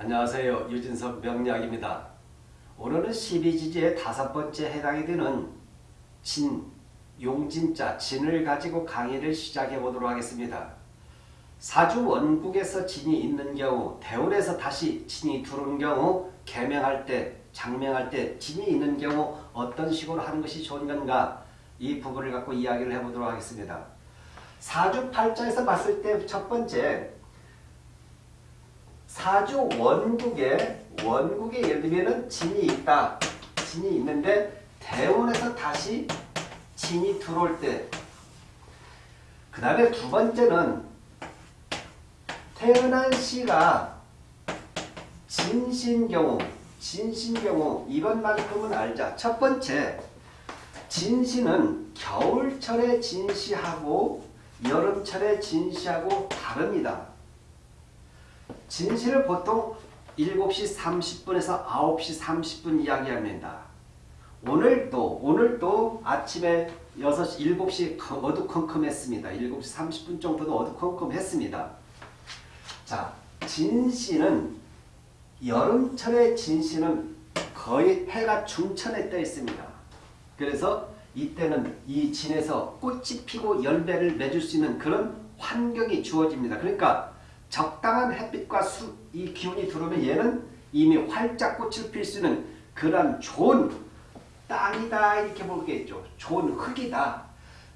안녕하세요. 유진석 명리학입니다. 오늘은 12지지의 다섯 번째 해당이 되는 진, 용진자, 진을 가지고 강의를 시작해 보도록 하겠습니다. 사주 원국에서 진이 있는 경우, 대운에서 다시 진이 들어온 경우, 개명할 때, 장명할 때 진이 있는 경우 어떤 식으로 하는 것이 좋은 건가 이 부분을 갖고 이야기를 해보도록 하겠습니다. 사주 팔자에서 봤을 때 첫 번째 사주 원국에 원국에 예를 들면 진이 있다. 진이 있는데 대운에서 다시 진이 들어올 때. 그 다음에 두 번째는 태어난 시가 진신경우 진신경우 이것만큼은 알자. 첫 번째 진시는 겨울철에 진시하고 여름철에 진시하고 다릅니다. 진실을 보통 7시 30분에서 9시 30분 이야기합니다. 오늘도 오늘도 아침에 6시 7시 어두컴컴했습니다. 7시 30분 정도도 어두컴컴했습니다. 자, 진시는 여름철의 진시는 거의 해가 중천에 떠 있습니다. 그래서 이때는 이 진에서 꽃이 피고 열매를 맺을 수 있는 그런 환경이 주어집니다. 그러니까 적당한 햇빛과 수, 이 기운이 들어오면 얘는 이미 활짝 꽃을 필 수 있는 그런 좋은 땅이다 이렇게 볼 게 있죠 좋은 흙이다.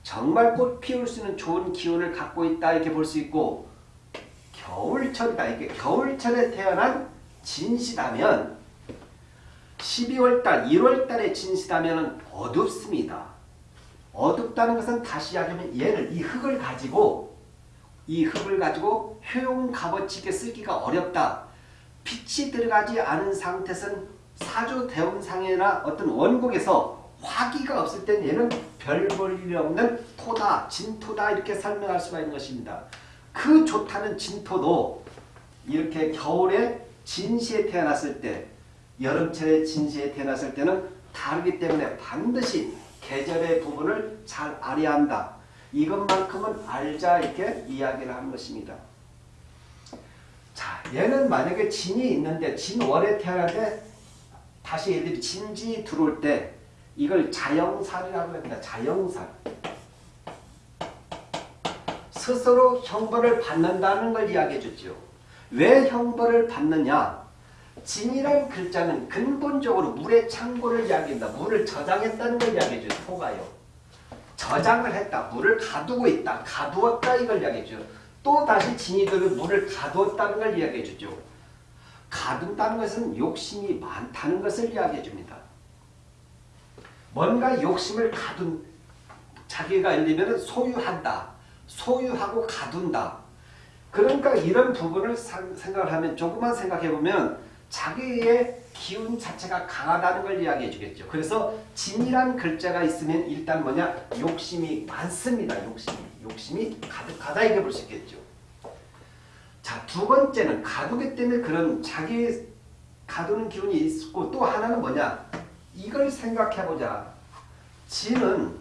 정말 꽃 피울 수 있는 좋은 기운을 갖고 있다 이렇게 볼 수 있고 겨울철이다. 이게 겨울철에 태어난 진시다면 12월달, 1월달에 진시다면 어둡습니다. 어둡다는 것은 다시 이야기하면 얘를 이 흙을 가지고 이 흙을 가지고 효용 값어치게 쓰기가 어렵다. 빛이 들어가지 않은 상태에서는 사주 대운상이나 어떤 원국에서 화기가 없을 땐 얘는 별 볼일 없는 토다, 진토다 이렇게 설명할 수가 있는 것입니다. 그 좋다는 진토도 이렇게 겨울에 진시에 태어났을 때 여름철에 진시에 태어났을 때는 다르기 때문에 반드시 계절의 부분을 잘 알아야 한다. 이것만큼은 알자 이렇게 이야기를 하는 것입니다. 자, 얘는 만약에 진이 있는데 진월에 태어나는데 다시 얘들이 진지 들어올 때 이걸 자영살이라고 합니다. 자영살. 스스로 형벌을 받는다는 걸 이야기해 줬죠. 왜 형벌을 받느냐? 진이란 글자는 근본적으로 물의 창고를 이야기한다. 물을 저장했다는 걸 이야기해 줘요. 토가요. 저장을 했다. 물을 가두고 있다. 가두었다 이걸 이야기해줘. 또 다시 진이들을 물을 가두었다는 걸 이야기해 주죠. 가둔다는 것은 욕심이 많다는 것을 이야기해 줍니다. 뭔가 욕심을 가둔 자기가 들면 소유한다. 소유하고 가둔다. 그러니까 이런 부분을 생각을 하면 조금만 생각해 보면 자기의 기운 자체가 강하다는 걸 이야기해 주겠죠. 그래서 진이란 글자가 있으면 일단 뭐냐? 욕심이 많습니다. 욕심이. 욕심이 가득하다 이게 볼 수 있겠죠. 자, 두 번째는 가두기 때문에 그런 자기 가두는 기운이 있고 또 하나는 뭐냐? 이걸 생각해보자. 진은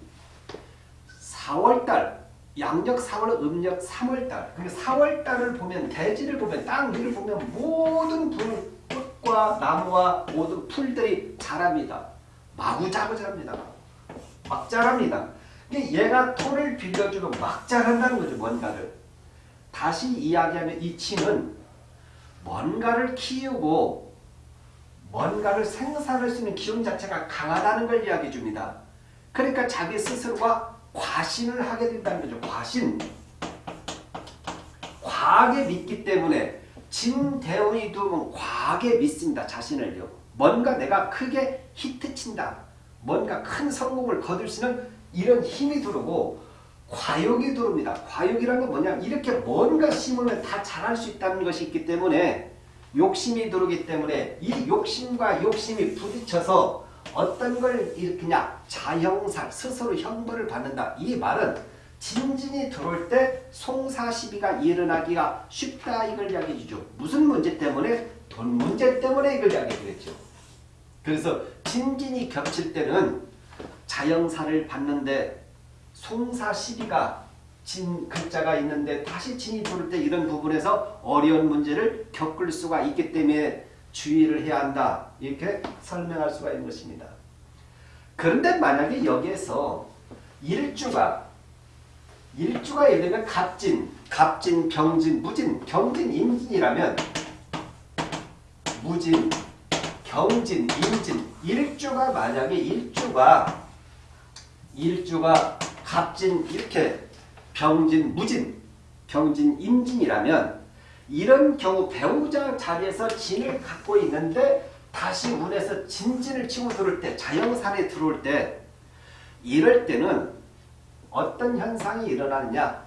4월달, 양력 4월, 음력 3월달. 그러니까 4월달을 보면 대지를 보면 땅 위를 보면 모든 불 꽃과 나무와 모든 풀들이 자랍니다. 마구자구 자랍니다. 막 자랍니다. 얘가 토를 빌려주고 막 자란다는 거죠. 뭔가를. 다시 이야기하면 이 치는 뭔가를 키우고 뭔가를 생산할 수 있는 기운 자체가 강하다는 걸 이야기해 줍니다. 그러니까 자기 스스로가 과신을 하게 된다는 거죠. 과신. 과하게 믿기 때문에 진대운이도 과하게 믿습니다. 자신을요. 뭔가 내가 크게 히트친다. 뭔가 큰 성공을 거둘 수 있는 이런 힘이 들어오고 과욕이 들어옵니다. 과욕이라는 건 뭐냐 이렇게 뭔가 심으면 다 잘할 수 있다는 것이 있기 때문에 욕심이 들어오기 때문에 이 욕심과 욕심이 부딪혀서 어떤 걸 일으키냐 자형살 스스로 형벌을 받는다. 이 말은 진진이 들어올 때 송사시비가 일어나기가 쉽다 이걸 이야기해 주죠. 무슨 문제 때문에? 돈 문제 때문에 이걸 이야기해 주겠죠. 그래서 진진이 겹칠 때는 자영사를 받는데 송사시비가 진 글자가 있는데 다시 진이 들어올 때 이런 부분에서 어려운 문제를 겪을 수가 있기 때문에 주의를 해야 한다. 이렇게 설명할 수가 있는 것입니다. 그런데 만약에 여기에서 일주가 일주가 예를 들면 갑진, 갑진, 병진, 무진, 경진, 임진이라면 무진, 경진, 임진, 일주가 만약에 일주가 일주가 갑진 이렇게 병진, 무진, 병진, 임진이라면 이런 경우 배우자 자리에서 진을 갖고 있는데 다시 운에서 진진을 치고 들어올 때 자영산에 들어올 때 이럴 때는 어떤 현상이 일어나느냐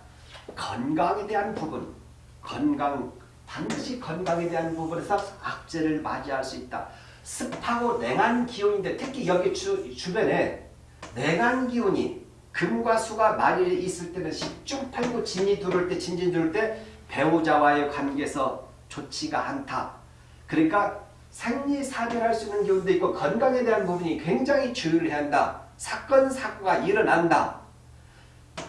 건강에 대한 부분 건강 반드시 건강에 대한 부분에서 악재를 맞이할 수 있다. 습하고 냉한 기운인데 특히 여기 주, 주변에 냉한 기운이 금과 수가 많이 있을 때는 십중팔구 진이 들어올 때 진진 들어올 때 배우자와의 관계에서 좋지가 않다. 그러니까 생리사별할 수 있는 기운도 있고 건강에 대한 부분이 굉장히 주의를 해야 한다. 사건 사고가 일어난다.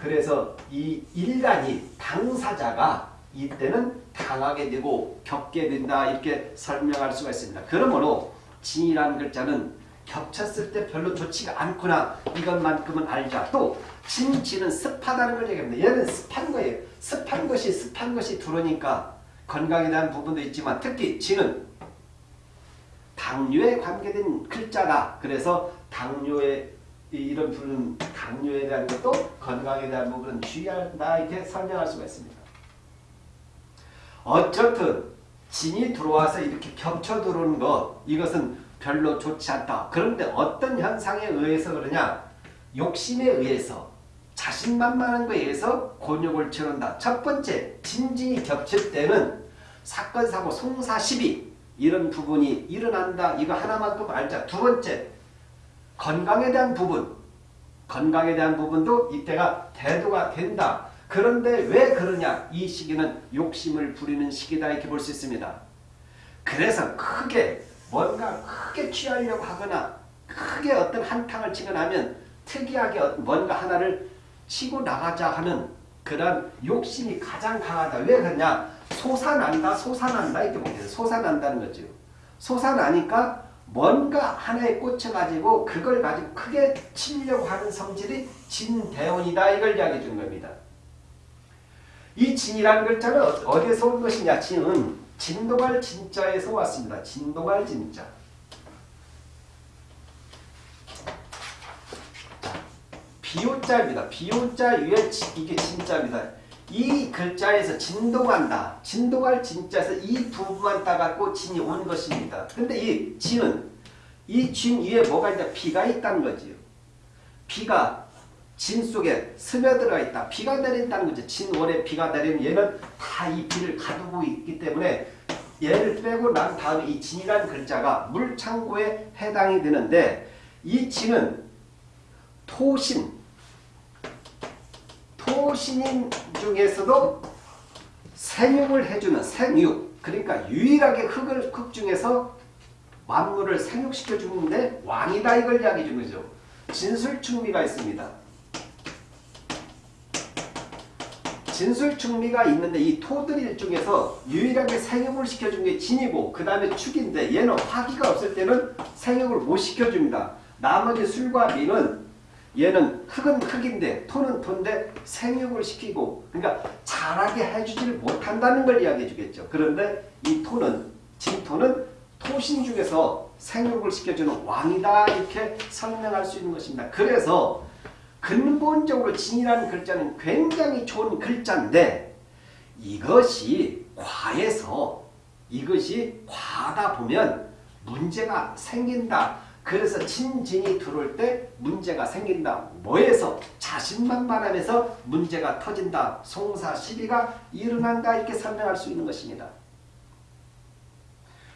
그래서 이 일간이 당사자가 이때는 당하게 되고 겪게 된다 이렇게 설명할 수가 있습니다. 그러므로 진이라는 글자는 겹쳤을 때 별로 좋지가 않구나 이것만큼은 알자. 또 진지는 습하다는 걸 얘기합니다. 얘는 습한 거예요. 습한 것이 습한 것이 들어오니까 건강에 대한 부분도 있지만 특히 진은 당뇨에 관계된 글자다. 그래서 당뇨에 이런 부분 당뇨에 대한 것도 건강에 대한 부분은 주의한다 이렇게 설명할 수가 있습니다. 어쨌든 진이 들어와서 이렇게 겹쳐 들어오는 것 이것은 별로 좋지 않다. 그런데 어떤 현상에 의해서 그러냐 욕심에 의해서 자신만만한 것에 의해서 곤욕을 치른다. 첫 번째 진진이 겹칠 때는 사건 사고 송사 시비 이런 부분이 일어난다. 이거 하나만큼 알자. 두 번째 건강에 대한 부분 건강에 대한 부분도 이때가 대두가 된다. 그런데 왜 그러냐? 이 시기는 욕심을 부리는 시기다 이렇게 볼 수 있습니다. 그래서 크게 뭔가 크게 취하려고 하거나 크게 어떤 한탕을 치거나 하면 특이하게 뭔가 하나를 치고 나가자 하는 그런 욕심이 가장 강하다. 왜 그러냐? 솟아난다, 솟아난다 이렇게 보겠습니다. 솟아난다는 거죠. 솟아나니까 뭔가 하나에 꽂혀가지고 그걸 가지고 크게 치려고 하는 성질이 진대원이다 이걸 이야기해 주는 겁니다. 이 진이라는 글자는 어디에서 온 것이냐? 진은 진도갈 진자에서 왔습니다. 진도갈 진자. 비오자입니다. 비오자 위에 이게 진자입니다. 이 글자에서 진동한다. 진동할 진자에서 이 부분만 따갖고 진이 온 것입니다. 근데 이 진은 이 진 위에 뭐가 있냐? 비가 있다는 거지요. 비가 진 속에 스며들어 있다. 비가 내린다는 거죠. 진월에 비가 내리면 얘는 다 이 비를 가두고 있기 때문에 얘를 빼고 난 다음에 이 진이라는 글자가 물창고에 해당이 되는데 이 진은 토신 토신인 중에서도 생육을 해주는 생육 그러니까 유일하게 흙을 흙 중에서 만물을 생육시켜 주는데 왕이다 이걸 이야기해 준 거죠. 진술충미가 있습니다. 진술충미가 있는데 이 토들 중에서 유일하게 생육을 시켜준 게 진이고 그 다음에 축인데 얘는 화기가 없을 때는 생육을 못 시켜줍니다. 나머지 술과 미는 얘는 흙은 흙인데 토는 토인데 생육을 시키고 그러니까 자라게 해주지를 못한다는 걸 이야기해 주겠죠. 그런데 이 토는 진토는 토신 중에서 생육을 시켜주는 왕이다 이렇게 설명할 수 있는 것입니다. 그래서 근본적으로 진이라는 글자는 굉장히 좋은 글자인데 이것이 과해서 이것이 과하다 보면 문제가 생긴다. 그래서 친진이 들어올 때 문제가 생긴다. 뭐에서? 자신만만함에서 문제가 터진다. 송사 시비가 일어난다. 이렇게 설명할 수 있는 것입니다.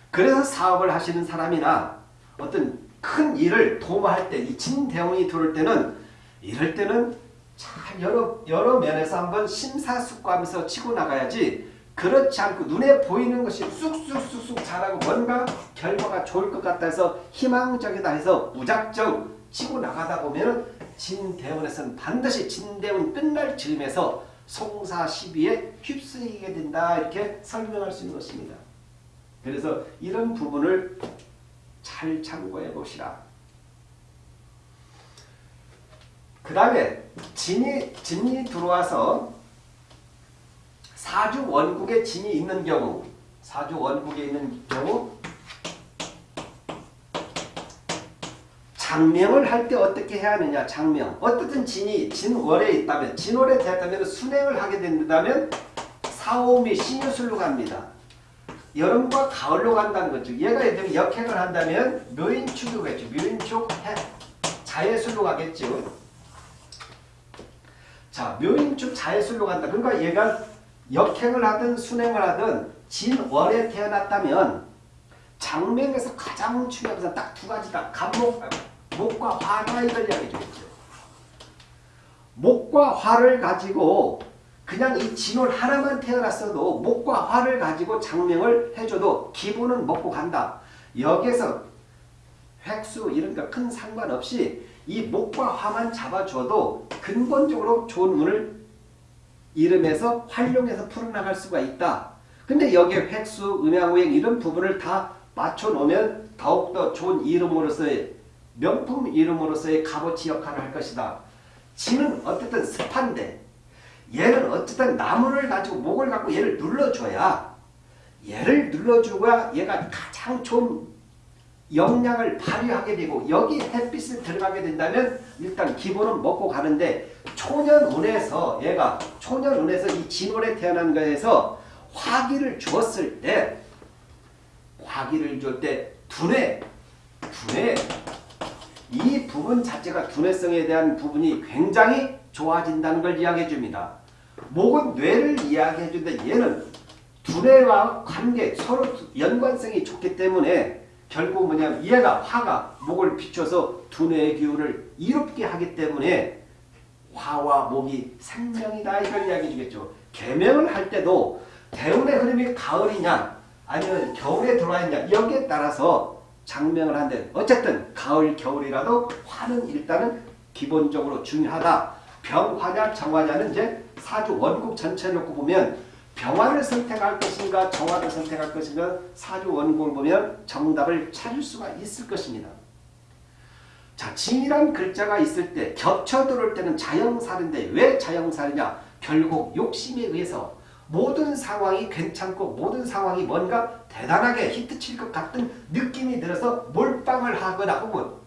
그래서 사업을 하시는 사람이나 어떤 큰 일을 도모할 때이 진대원이 들어올 때는 이럴 때는 잘 여러, 여러 면에서 한번 심사숙고하면서 치고 나가야지 그렇지 않고 눈에 보이는 것이 쑥쑥쑥쑥 자라고 뭔가 결과가 좋을 것 같다 해서 희망적이다 해서 무작정 치고 나가다 보면 진대원에서는 반드시 진대원 끝날 즈음에서 송사 시비에 휩쓸리게 된다 이렇게 설명할 수 있는 것입니다. 그래서 이런 부분을 잘 참고해 보시라. 그 다음에 진이, 진이 들어와서 사주 원국에 진이 있는 경우 사주 원국에 있는 경우 장명을 할 때 어떻게 해야 하느냐 장명 어떻든 진이 진월에 있다면 진월에 되었다면 순행을 하게 된다면 사오미 신유술로 갑니다. 여름과 가을로 간다는 거죠. 얘가 예를 들면 역행을 한다면 묘인축으로 가겠죠. 묘인축 해 자예술로 가겠죠. 자 묘인축 자예술로 간다. 그러니까 얘가 역행을 하든 순행을 하든 진월에 태어났다면 장명에서 가장 중요한 것은 딱 두 가지다. 간목, 목과 화가 이걸 이야기해 주겠죠. 목과 화를 가지고 그냥 이 진월 하나만 태어났어도 목과 화를 가지고 장명을 해줘도 기분은 먹고 간다. 여기에서 획수 이런 거 큰 상관없이 이 목과 화만 잡아줘도 근본적으로 좋은 운을 이름에서 활용해서 풀어나갈 수가 있다. 근데 여기에 획수, 음양오행 이런 부분을 다 맞춰놓으면 더욱더 좋은 이름으로서의 명품 이름으로서의 값어치 역할을 할 것이다. 지는 어쨌든 습한데 얘는 어쨌든 나무를 가지고 목을 갖고 얘를 눌러줘야 얘를 눌러주고야 얘가 가장 좋은 역량을 발휘하게 되고 여기 햇빛을 들어가게 된다면 일단 기본은 먹고 가는데 초년운에서 얘가 초년운에서 이 진월에 태어난 거에서 화기를 주었을 때 화기를 줄 때 두뇌 두뇌 이 부분 자체가 두뇌성에 대한 부분이 굉장히 좋아진다는 걸 이야기해 줍니다. 목은 뇌를 이야기해 주는데 얘는 두뇌와 관계 서로 연관성이 좋기 때문에 결국 뭐냐면 얘가 화가 목을 비춰서 두뇌의 기운을 이롭게 하기 때문에 화와 목이 생명이다 이걸 이야기해 주겠죠. 개명을 할 때도 대운의 흐름이 가을이냐 아니면 겨울에 들어와 있냐 여기에 따라서 장명을 한데 어쨌든 가을 겨울이라도 화는 일단은 기본적으로 중요하다. 병화냐 정화냐는 이제 사주 원국 전체 놓고 보면 병화를 선택할 것인가 정화를 선택할 것인가 사주 원국을 보면 정답을 찾을 수가 있을 것입니다. 자, 진이란 글자가 있을 때 겹쳐 들어올 때는 자영살인데 왜 자영살이냐? 결국 욕심에 의해서 모든 상황이 괜찮고 모든 상황이 뭔가 대단하게 히트칠 것 같은 느낌이 들어서 몰빵을 하거나 혹은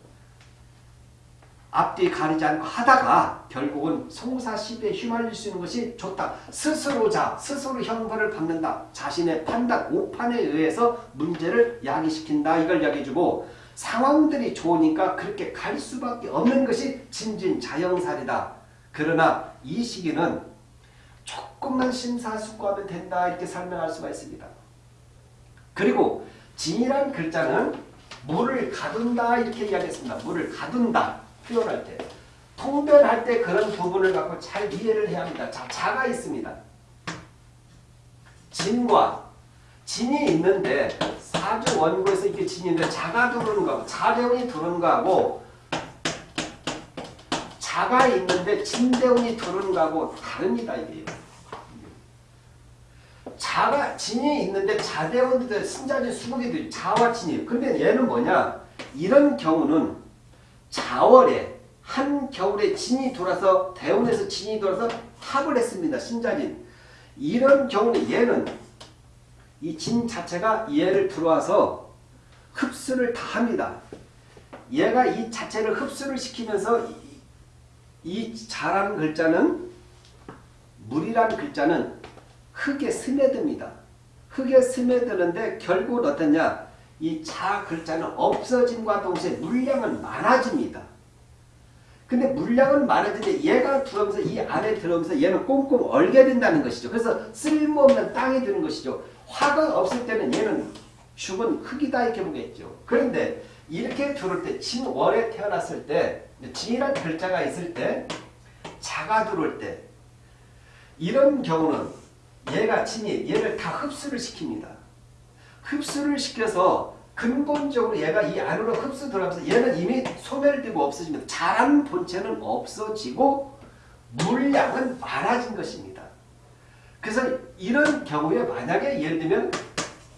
앞뒤 가리지 않고 하다가 결국은 송사시비에 휘말릴 수 있는 것이 좋다. 스스로자, 스스로 형벌을 받는다. 자신의 판단, 오판에 의해서 문제를 야기시킨다. 이걸 야기해주고 상황들이 좋으니까 그렇게 갈 수밖에 없는 것이 진진자영살이다. 그러나 이 시기는 조금만 심사숙고하면 된다. 이렇게 설명할 수가 있습니다. 그리고 진이란 글자는 물을 가둔다 이렇게 이야기했습니다. 물을 가둔다. 표현할 때 통변할 때 그런 부분을 갖고 잘 이해를 해야 합니다. 자, 자가 있습니다. 진과 진이 있는데 사주 원고에서 이렇게 진이 있는데 자가 들어오는 거하고 자대운이 들어오는 거하고 자가 있는데 진대운이 들어오는 거하고 다릅니다. 이게 자가 진이 있는데 자대운도 신자진 수국이도 자와 진이 근데 얘는 뭐냐 이런 경우는 자월에 한겨울에 진이 돌아서 대운에서 진이 돌아서 합을 했습니다. 신자진. 이런 경우는 얘는 이 진 자체가 얘를 들어와서 흡수를 다 합니다. 얘가 이 자체를 흡수를 시키면서 이, 이 자라는 글자는 물이라는 글자는 흙에 스며듭니다. 흙에 스며드는데 결국은 어떠냐 이 자 글자는 없어짐과 동시에 물량은 많아집니다. 근데 물량은 많아지는데 얘가 들어오면서 이 안에 들어오면서 얘는 꽁꽁 얼게 된다는 것이죠. 그래서 쓸모없는 땅이 되는 것이죠. 화가 없을 때는 얘는 죽은 흙이다 이렇게 보겠죠. 그런데 이렇게 들어올 때 진월에 태어났을 때 진이란 글자가 있을 때 자가 들어올 때 이런 경우는 얘가 진이 얘를 다 흡수를 시킵니다. 흡수를 시켜서 근본적으로 얘가 이 안으로 흡수 들어가면서 얘는 이미 소멸되고 없어집니다. 자란 본체는 없어지고 물량은 많아진 것입니다. 그래서 이런 경우에 만약에 예를 들면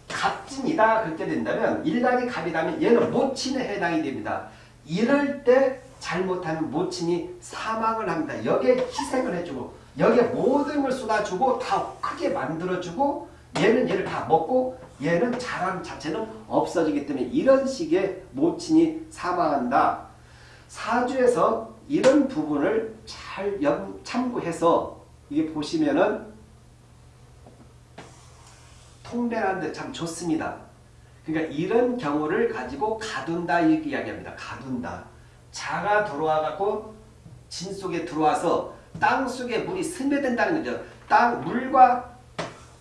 갑진이다 그렇게 된다면 일간이 갑이라면 얘는 모친에 해당이 됩니다. 이럴 때 잘못하면 모친이 사망을 합니다. 여기에 희생을 해주고 여기에 모든 걸 쏟아주고 다 크게 만들어주고 얘는 얘를 다 먹고 얘는 자랑 자체는 없어지기 때문에 이런 식의 모친이 사망한다. 사주에서 이런 부분을 잘 염- 참고해서 이게 보시면은 통변하는데 참 좋습니다. 그러니까 이런 경우를 가지고 가둔다 이렇게 이야기합니다. 가둔다. 자가 들어와 갖고 진 속에 들어와서 땅 속에 물이 스며든다는 거죠. 땅 물과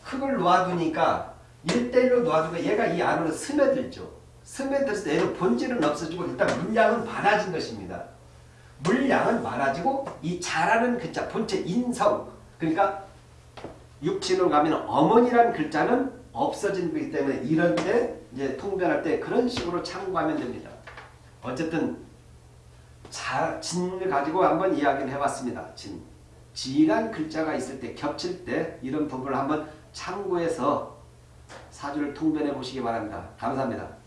흙을 놓아두니까 일대일로 놓아두고 얘가 이 안으로 스며들죠. 스며들어서 얘는 본질은 없어지고 일단 물량은 많아진 것입니다. 물량은 많아지고 이 자라는 글자 본체 인성 그러니까 육친으로 가면 어머니라는 글자는 없어진 거기 때문에 이런 때 이제 통변할 때 그런 식으로 참고하면 됩니다. 어쨌든 자, 진을 가지고 한번 이야기를 해봤습니다. 진. 진한 글자가 있을 때 겹칠 때 이런 부분을 한번 참고해서 사주를 통변해 보시기 바랍니다. 감사합니다.